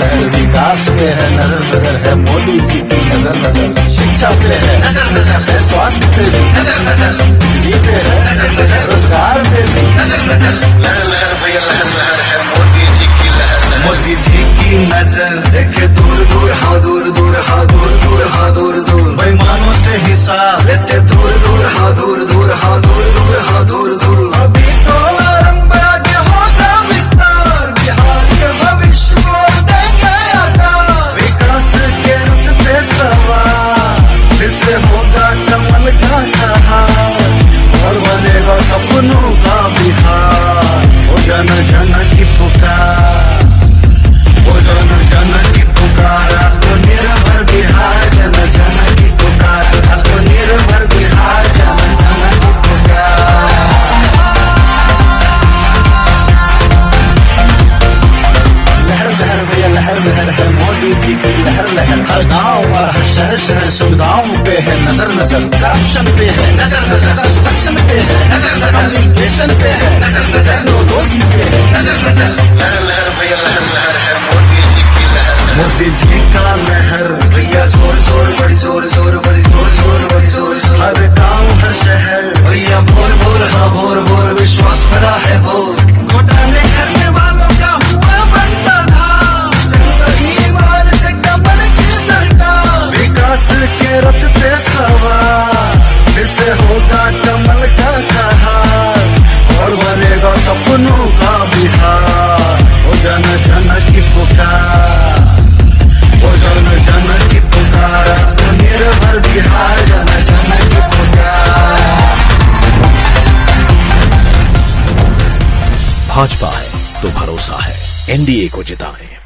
लहर विकास पे है नज़र नज़र है मोदी जी की नज़र नज़र। शिक्षा पे है नज़र नज़र। है स्वास्थ्य पे भी। नज़र नज़र। बिजली पे है नज़र नज़र। रोज़गार पे भी। नज़र नज़र। लहर लहर भैया लहर लहर है मोदी जी की लहर मोदी जी की नज़र। देखे दूर दूर हाँ दूर दूर हाँ दूर दूर हाँ दूर दूर। बेमानों से हिसाब। लेते दूर दूर हाँ दूर दूर हाँ दूर। हर और हर शहर शहर सुविधाओं पे है। नज़र नज़र करप्शन पे है। नज़र नज़र कंस्ट्रक्शन पे है। नज़र नज़र कम्युनिकेशन पे है। नज़र नज़र नोटोजी पे है। नज़र नज़र लहर लहर भैया लहर लहर है। मोदी जी की लहर। मोदी जी का विकास के रथ पे सवार, फिर से होगा कमल का कहार, और बनेगा सपनों का बिहार। ओ जन जन की पुकार, ओ जन जन की पुकार, आत्मनिर्भर बिहार, जन जन की पुकार। भाजपा है तो भरोसा है, एनडीए को जिताएँ।